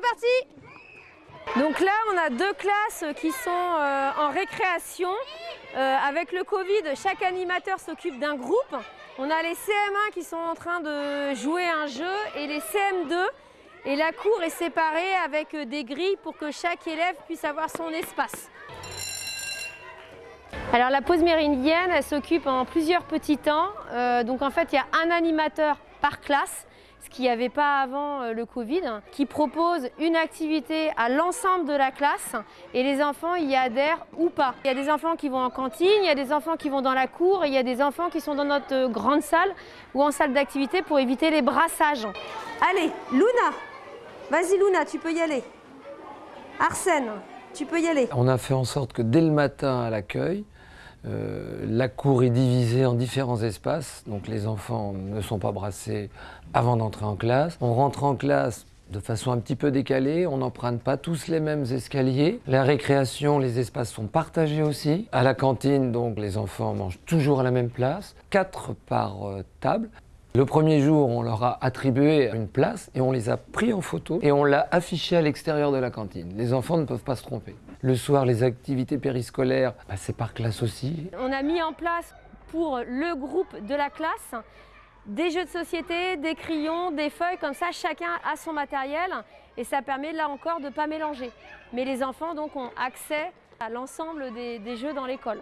parti Donc là, on a deux classes qui sont euh, en récréation. Euh, avec le Covid, chaque animateur s'occupe d'un groupe. On a les CM1 qui sont en train de jouer un jeu et les CM2. Et la cour est séparée avec des grilles pour que chaque élève puisse avoir son espace. Alors la pause méridienne, elle s'occupe en plusieurs petits temps. Euh, donc en fait, il y a un animateur par classe, ce qu'il n'y avait pas avant euh, le Covid, qui propose une activité à l'ensemble de la classe et les enfants y adhèrent ou pas. Il y a des enfants qui vont en cantine, il y a des enfants qui vont dans la cour et il y a des enfants qui sont dans notre euh, grande salle ou en salle d'activité pour éviter les brassages. Allez, Luna Vas-y Luna, tu peux y aller. Arsène, tu peux y aller. On a fait en sorte que dès le matin à l'accueil, euh, la cour est divisée en différents espaces, donc les enfants ne sont pas brassés avant d'entrer en classe. On rentre en classe de façon un petit peu décalée, on n'emprunte pas tous les mêmes escaliers. La récréation, les espaces sont partagés aussi. À la cantine, donc, les enfants mangent toujours à la même place, quatre par euh, table. Le premier jour, on leur a attribué une place et on les a pris en photo et on l'a affiché à l'extérieur de la cantine. Les enfants ne peuvent pas se tromper. Le soir, les activités périscolaires, bah, c'est par classe aussi. On a mis en place pour le groupe de la classe des jeux de société, des crayons, des feuilles, comme ça chacun a son matériel et ça permet là encore de ne pas mélanger. Mais les enfants donc ont accès à l'ensemble des, des jeux dans l'école.